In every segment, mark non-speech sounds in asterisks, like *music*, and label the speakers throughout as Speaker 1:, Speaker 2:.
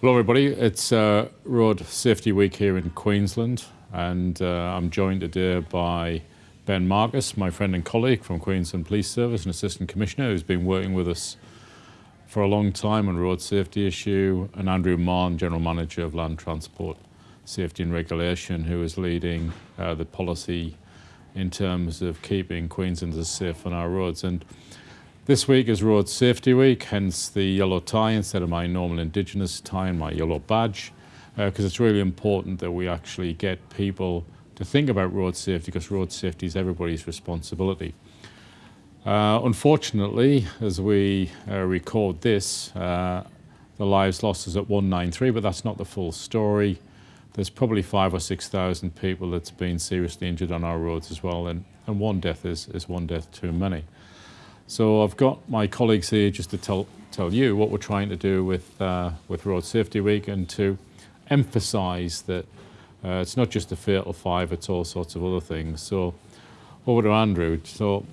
Speaker 1: Hello everybody, it's uh, Road Safety Week here in Queensland and uh, I'm joined today by Ben Marks, my friend and colleague from Queensland Police Service, an Assistant Commissioner who's been working with us for a long time on road safety issue, and Andrew Mahon, General Manager of Land Transport Safety and Regulation, who is leading uh, the policy in terms of keeping Queenslanders safe on our roads. And this week is Road Safety Week, hence the yellow tie instead of my normal Indigenous tie and my yellow badge, because uh, it's really important that we actually get people to think about road safety, because road safety is everybody's responsibility. Uh, unfortunately, as we uh, record this, uh, the lives lost is at 193, but that's not the full story. There's probably five or 6,000 people that's been seriously injured on our roads as well, and, and one death is, is one death too many. So I've got my colleagues here just to tell, tell you what we're trying to do with, uh, with Road Safety Week and to emphasise that uh, it's not just a fatal five, it's all sorts of other things. So over to Andrew. So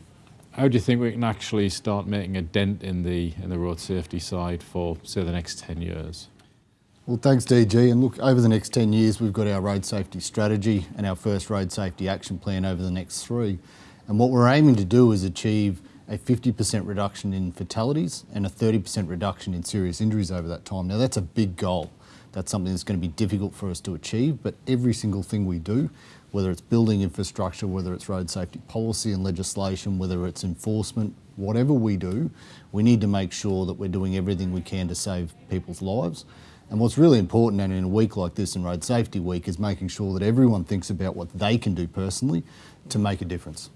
Speaker 1: how do you think we can actually start making a dent in the, in the road safety side for, say, the next 10 years?
Speaker 2: Well, thanks, DG. And look, over the next 10 years, we've got our road safety strategy and our first road safety action plan over the next three. And what we're aiming to do is achieve a 50% reduction in fatalities and a 30% reduction in serious injuries over that time. Now that's a big goal. That's something that's going to be difficult for us to achieve, but every single thing we do, whether it's building infrastructure, whether it's road safety policy and legislation, whether it's enforcement, whatever we do, we need to make sure that we're doing everything we can to save people's lives. And what's really important and in a week like this in Road Safety Week is making sure that everyone thinks about what they can do personally to make a difference.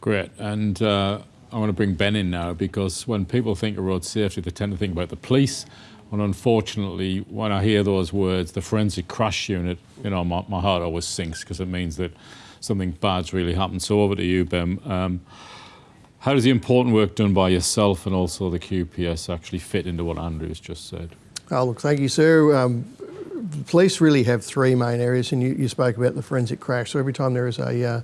Speaker 1: Great. And uh, I want to bring Ben in now because when people think of road safety, they tend to think about the police. And unfortunately, when I hear those words, the forensic crash unit, you know, my, my heart always sinks because it means that something bad's really happened. So over to you, Ben. Um, how does the important work done by yourself and also the QPS actually fit into what Andrew's just said?
Speaker 3: Oh, look, thank you, sir. Um, police really have three main areas, and you, you, spoke about the forensic crash. So every time there is a, uh,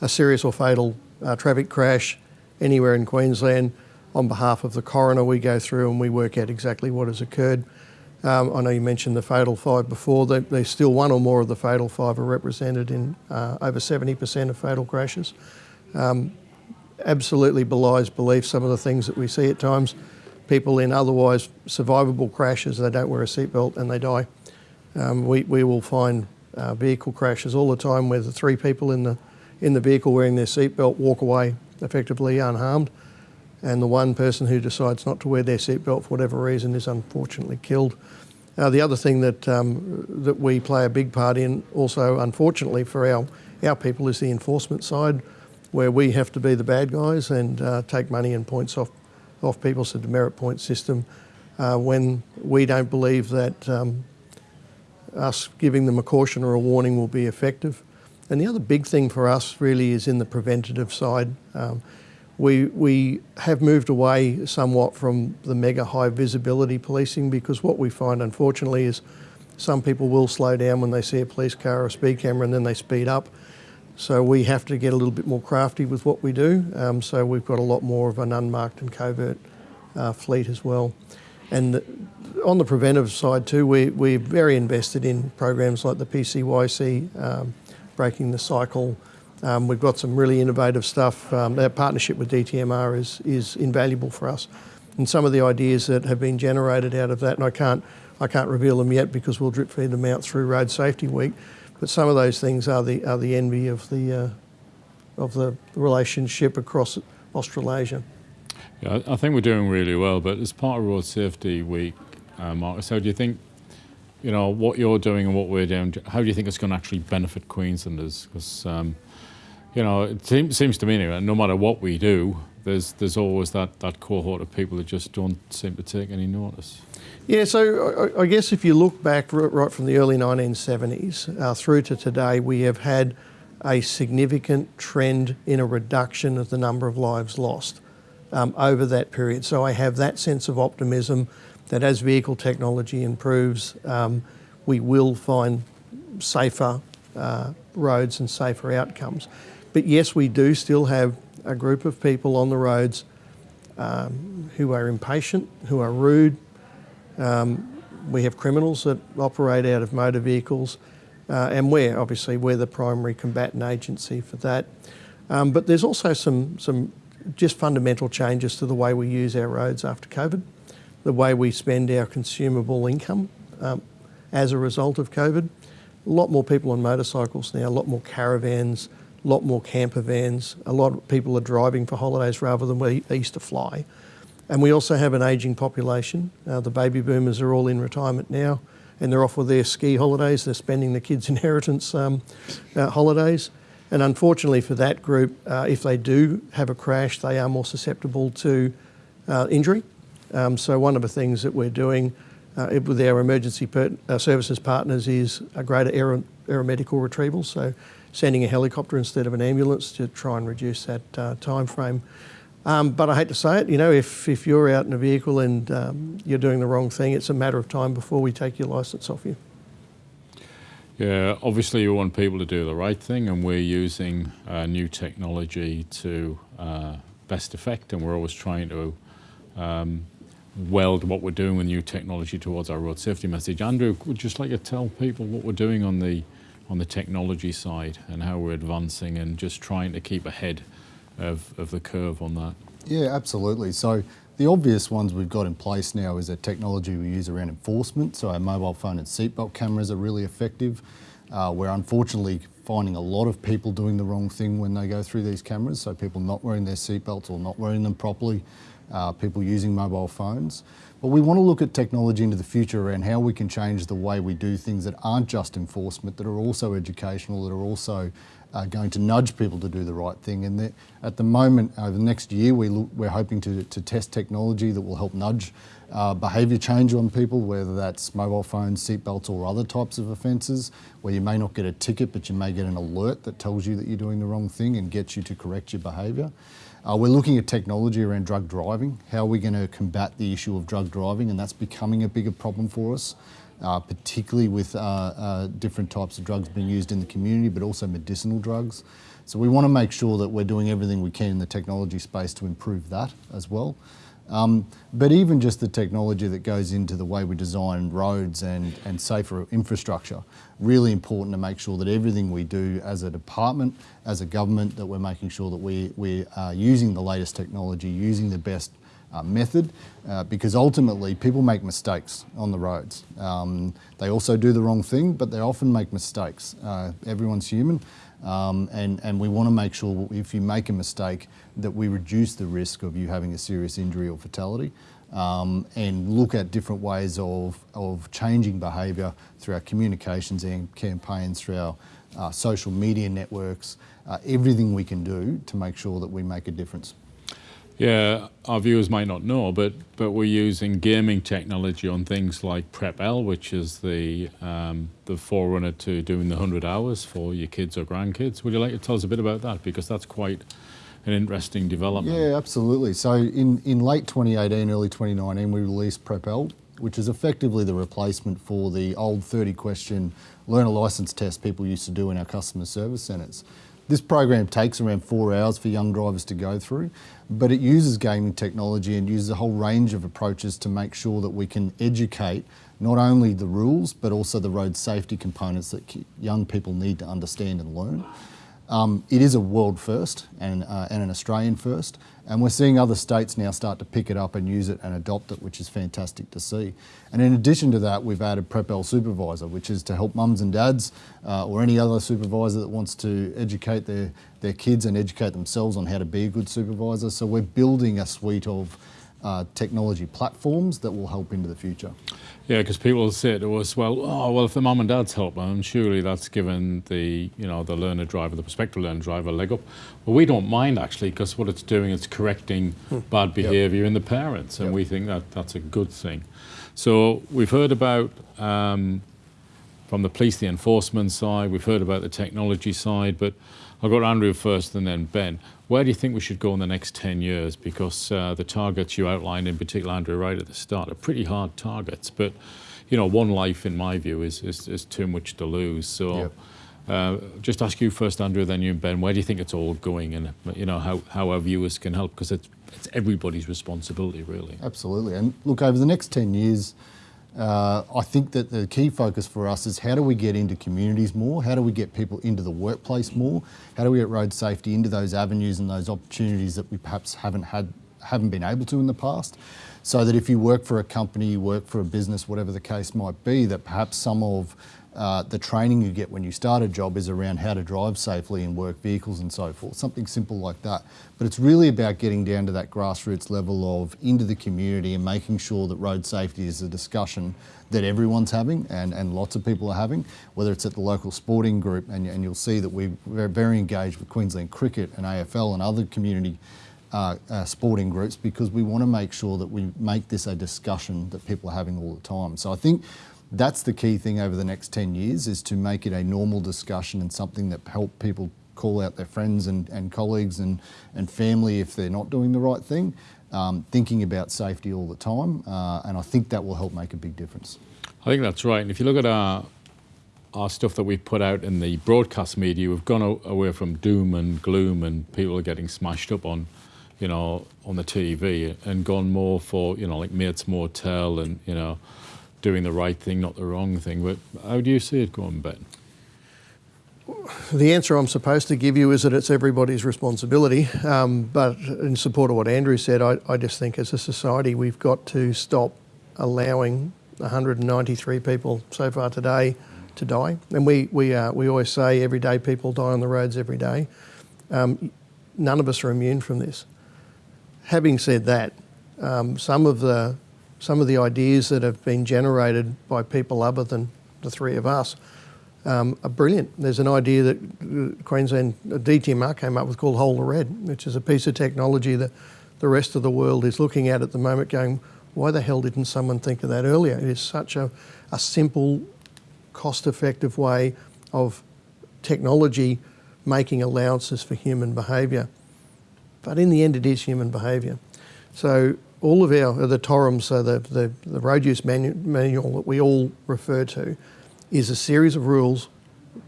Speaker 3: a serious or fatal uh, traffic crash, anywhere in Queensland. On behalf of the coroner, we go through and we work out exactly what has occurred. Um, I know you mentioned the fatal five before. There's still one or more of the fatal five are represented in uh, over 70% of fatal crashes. Um, absolutely belies belief some of the things that we see at times. People in otherwise survivable crashes, they don't wear a seatbelt and they die. Um, we, we will find uh, vehicle crashes all the time where the three people in the, in the vehicle wearing their seatbelt walk away effectively unharmed. And the one person who decides not to wear their seatbelt for whatever reason is unfortunately killed. Uh, the other thing that, um, that we play a big part in also, unfortunately for our, our people, is the enforcement side, where we have to be the bad guys and uh, take money and points off, off people, so the demerit point system, uh, when we don't believe that um, us giving them a caution or a warning will be effective. And the other big thing for us really is in the preventative side. Um, we, we have moved away somewhat from the mega high visibility policing because what we find unfortunately is some people will slow down when they see a police car or a speed camera and then they speed up. So we have to get a little bit more crafty with what we do. Um, so we've got a lot more of an unmarked and covert uh, fleet as well. And on the preventive side too, we, we're very invested in programs like the PCYC, um, breaking the cycle. Um, we've got some really innovative stuff. Um, our partnership with DTMR is, is invaluable for us. And some of the ideas that have been generated out of that, and I can't, I can't reveal them yet because we'll drip feed them out through Road Safety Week, but some of those things are the, are the envy of the, uh, of the relationship across Australasia.
Speaker 1: Yeah, I think we're doing really well, but as part of Road Safety Week, uh, Marks, so do you think you know, what you're doing and what we're doing, how do you think it's going to actually benefit Queenslanders? Because, um, you know, it seems to me anyway, no matter what we do, there's there's always that, that cohort of people that just don't seem to take any notice.
Speaker 3: Yeah, so I, I guess if you look back right from the early 1970s uh, through to today, we have had a significant trend in a reduction of the number of lives lost um, over that period. So I have that sense of optimism that as vehicle technology improves, um, we will find safer uh, roads and safer outcomes. But yes, we do still have a group of people on the roads um, who are impatient, who are rude, um, we have criminals that operate out of motor vehicles, uh, and we're obviously we're the primary combatant agency for that. Um, but there's also some some just fundamental changes to the way we use our roads after COVID, the way we spend our consumable income um, as a result of COVID. A lot more people on motorcycles now, a lot more caravans, a lot more camper vans. A lot of people are driving for holidays rather than we used to fly. And we also have an ageing population. Uh, the baby boomers are all in retirement now and they're off with their ski holidays. They're spending the kids' *laughs* inheritance um, uh, holidays. And unfortunately for that group, uh, if they do have a crash, they are more susceptible to uh, injury. Um, so one of the things that we're doing uh, with our emergency per- uh, services partners is a greater aer- aeromedical retrieval. So sending a helicopter instead of an ambulance to try and reduce that uh, time frame. Um, but I hate to say it, you know, if, if you're out in a vehicle and um, you're doing the wrong thing, it's a matter of time before we take your licence off you.
Speaker 1: Yeah, obviously you want people to do the right thing, and we're using uh, new technology to uh, best effect, and we're always trying to um, weld what we're doing with new technology towards our road safety message. Andrew, would just like to tell people what we're doing on the on the technology side and how we're advancing and just trying to keep ahead of, of the curve on that?
Speaker 2: Yeah, absolutely. So the obvious ones we've got in place now is a technology we use around enforcement. So our mobile phone and seatbelt cameras are really effective. Uh, we're unfortunately finding a lot of people doing the wrong thing when they go through these cameras. So people not wearing their seatbelts or not wearing them properly, uh, people using mobile phones. But we want to look at technology into the future around how we can change the way we do things that aren't just enforcement, that are also educational, that are also uh, going to nudge people to do the right thing. And at the moment, over the next year, we look, we're hoping to, to test technology that will help nudge uh, behaviour change on people, whether that's mobile phones, seatbelts, or other types of offences, where you may not get a ticket, but you may get an alert that tells you that you're doing the wrong thing and gets you to correct your behaviour. Uh, we're looking at technology around drug driving. How are we going to combat the issue of drug driving? And that's becoming a bigger problem for us uh, particularly with uh, uh, different types of drugs being used in the community, but also medicinal drugs. So we want to make sure that we're doing everything we can in the technology space to improve that as well. Um, but even just the technology that goes into the way we design roads and, and safer infrastructure, really important to make sure that everything we do as a department, as a government, that we're making sure that we, we are using the latest technology, using the best uh, method uh, because ultimately people make mistakes on the roads. Um, they also do the wrong thing, but they often make mistakes. Uh, everyone's human. Um, and, and we want to make sure if you make a mistake that we reduce the risk of you having a serious injury or fatality um, and look at different ways of, of changing behaviour through our communications and campaigns, through our uh, social media networks, uh, everything we can do to make sure that we make a difference.
Speaker 1: Yeah, our viewers might not know, but but we're using gaming technology on things like PrepL, which is the um, the forerunner to doing the 100 hours for your kids or grandkids. Would you like to tell us a bit about that? Because that's quite an interesting development.
Speaker 2: Yeah, absolutely. So in, in late 2018, early 2019, we released PrepL, which is effectively the replacement for the old 30 question learner license test people used to do in our customer service centres. This program takes around four hours for young drivers to go through, but it uses gaming technology and uses a whole range of approaches to make sure that we can educate not only the rules, but also the road safety components that young people need to understand and learn. Um, it is a world first and, uh, and an Australian first, and we're seeing other states now start to pick it up and use it and adopt it, which is fantastic to see. And in addition to that, we've added PrepL Supervisor, which is to help mums and dads uh, or any other supervisor that wants to educate their, their kids and educate themselves on how to be a good supervisor. So we're building a suite of uh, technology platforms that will help into the future.
Speaker 1: Yeah, because people say to us, well, oh, well, if the mum and dad's help them, surely that's given the, you know, the learner driver, the prospective learner driver a leg up. Well, we don't mind actually, because what it's doing is correcting hmm. bad behaviour yep. in the parents, and yep. we think that that's a good thing. So we've heard about um, from the police, the enforcement side. We've heard about the technology side, but I'll go to Andrew first and then Ben. Where do you think we should go in the next 10 years? Because uh, the targets you outlined, in particular, Andrew, right at the start, are pretty hard targets. But, you know, one life, in my view, is, is, is too much to lose. So yep. uh, just ask you first, Andrew, then you and Ben, where do you think it's all going and, you know, how, how our viewers can help? Because it's, it's everybody's responsibility, really.
Speaker 2: Absolutely. And look, over the next 10 years, Uh, I think that the key focus for us is how do we get into communities more? How do we get people into the workplace more? How do we get road safety into those avenues and those opportunities that we perhaps haven't had, haven't been able to in the past? So that if you work for a company, you work for a business, whatever the case might be, that perhaps some of uh, the training you get when you start a job is around how to drive safely and work vehicles and so forth, something simple like that. But it's really about getting down to that grassroots level of into the community and making sure that road safety is a discussion that everyone's having and, and lots of people are having, whether it's at the local sporting group, and, and you'll see that we're very engaged with Queensland Cricket and AFL and other community uh, uh, sporting groups because we want to make sure that we make this a discussion that people are having all the time. So I think that's the key thing over the next 10 years is to make it a normal discussion and something that help people call out their friends and, and colleagues and, and family if they're not doing the right thing, um, thinking about safety all the time. Uh, and I think that will help make a big difference.
Speaker 1: I think that's right. And if you look at our, our stuff that we put out in the broadcast media, we've gone away from doom and gloom and people are getting smashed up on, you know, on the TV and gone more for, you know, like Mates Motel and, you know, doing the right thing, not the wrong thing. But how do you see it going, Ben?
Speaker 3: The answer I'm supposed to give you is that it's everybody's responsibility. Um, but in support of what Andrew said, I, I just think as a society we've got to stop allowing 193 people so far today to die. And we, we, uh, we always say every day people die on the roads every day. Um, none of us are immune from this. Having said that, um, some of the some of the ideas that have been generated by people other than the three of us um, are brilliant. There's an idea that uh, Queensland uh, DTMR came up with called Hold the Red, which is a piece of technology that the rest of the world is looking at at the moment going, why the hell didn't someone think of that earlier? It is such a, a simple, cost-effective way of technology making allowances for human behaviour. But in the end, it is human behaviour. So all of our, the TORUM, so the, the, the road use manu manual that we all refer to, is a series of rules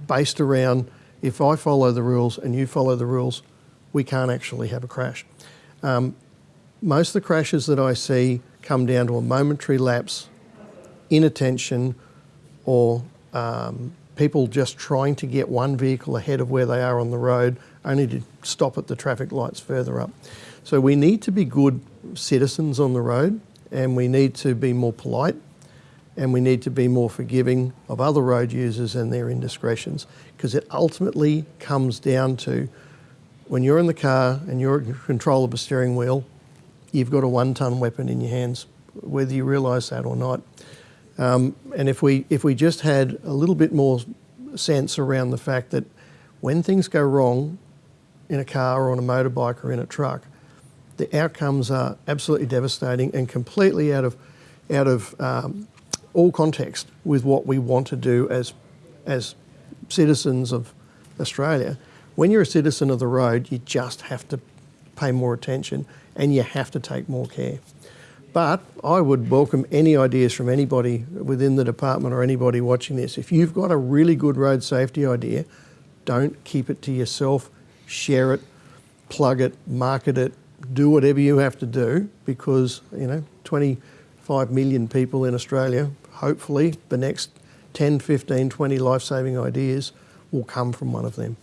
Speaker 3: based around if I follow the rules and you follow the rules, we can't actually have a crash. Um, most of the crashes that I see come down to a momentary lapse, inattention, or um, people just trying to get one vehicle ahead of where they are on the road, only to stop at the traffic lights further up. So we need to be good citizens on the road and we need to be more polite and we need to be more forgiving of other road users and their indiscretions because it ultimately comes down to when you're in the car and you're in control of a steering wheel, you've got a one ton weapon in your hands, whether you realise that or not. Um, and if we, if we just had a little bit more sense around the fact that when things go wrong in a car or on a motorbike or in a truck, the outcomes are absolutely devastating and completely out of, out of um, all context with what we want to do as, as citizens of Australia. When you're a citizen of the road, you just have to pay more attention and you have to take more care. But I would welcome any ideas from anybody within the department or anybody watching this. If you've got a really good road safety idea, don't keep it to yourself, share it, plug it, market it, do whatever you have to do because, you know, 25 million people in Australia, hopefully the next 10, 15, 20 life-saving ideas will come from one of them.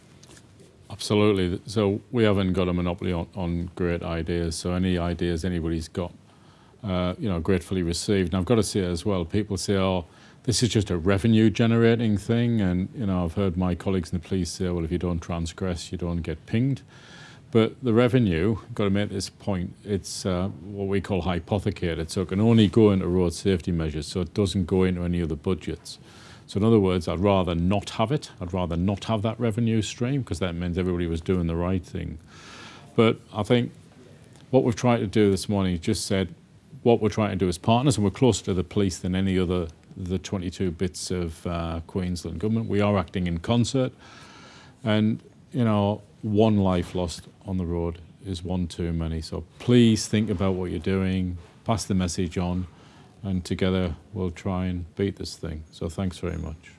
Speaker 1: Absolutely. So we haven't got a monopoly on, on great ideas. So any ideas anybody's got, uh, you know, gratefully received. And I've got to say as well, people say, oh, this is just a revenue generating thing. And, you know, I've heard my colleagues in the police say, well, if you don't transgress, you don't get pinged. But the revenue, got to make this point, it's uh, what we call hypothecated, so it can only go into road safety measures, so it doesn't go into any other budgets. So in other words, I'd rather not have it. I'd rather not have that revenue stream because that means everybody was doing the right thing. But I think what we've tried to do this morning is just said what we're trying to do as partners, and we're closer to the police than any other the 22 bits of uh, Queensland government. We are acting in concert, and you know one life lost on the road is one too many. So please think about what you're doing, pass the message on, and together we'll try and beat this thing. So thanks very much.